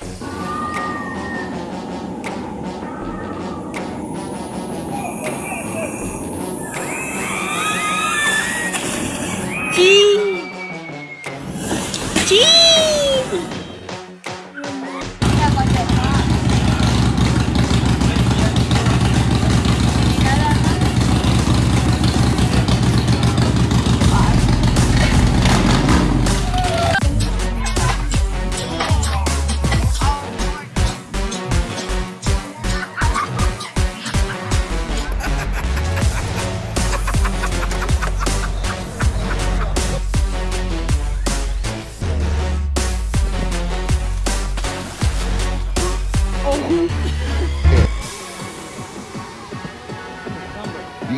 You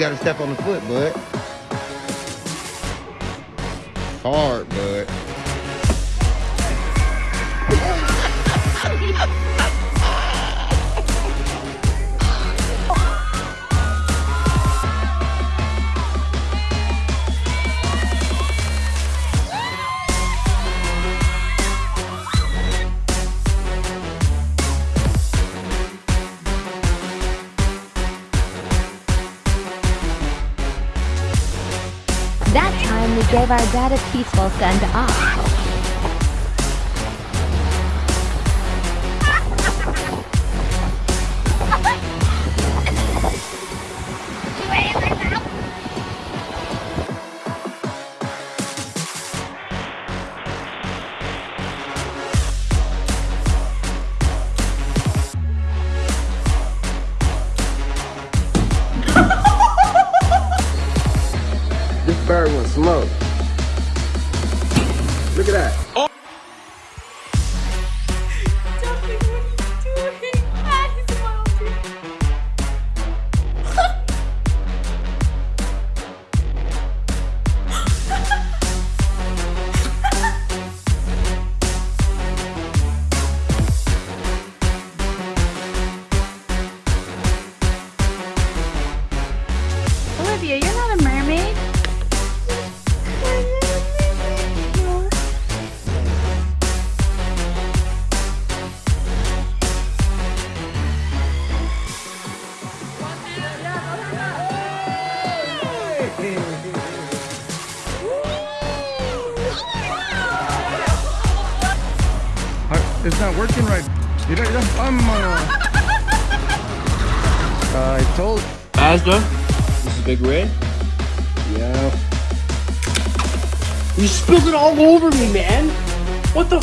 gotta step on the foot, bud. Hard, bud. That time we gave our dad a peaceful send Look at that. Olivia, It's not working right. You don't, you don't, I'm uh, I told. Asda, this is Big Red. Yeah. You spilled it all over me, man. What the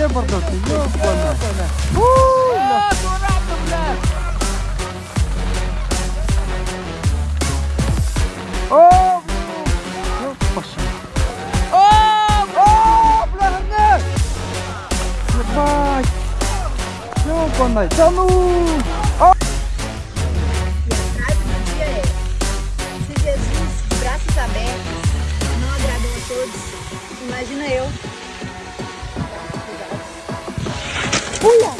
где бардак? oh Да ну! oh oh trago no dia é se Jesus, braços abertos, não agradou oh todos, imagina eu. 뭐야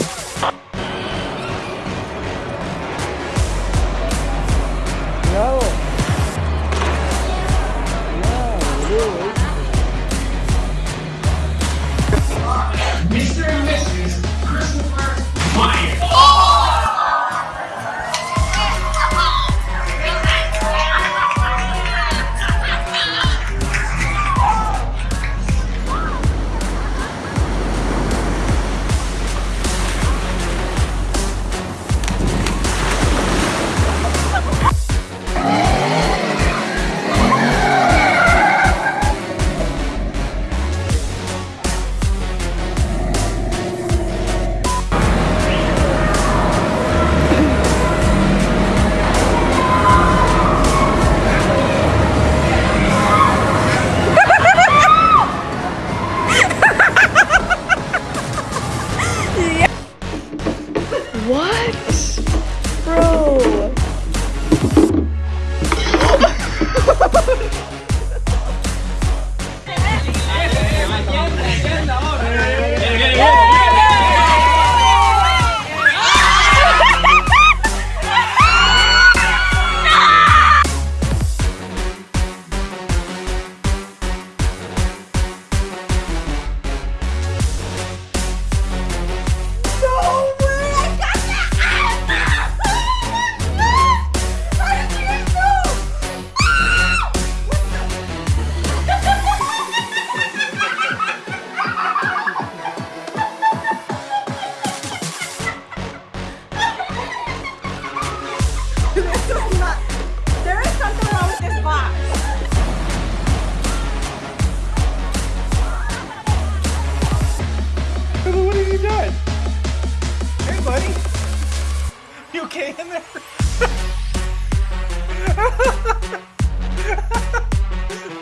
О. in there.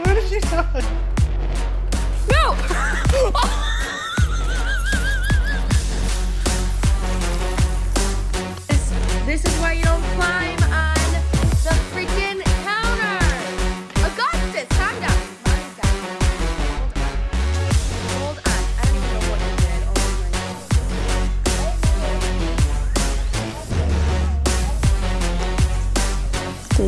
Where did she die? This,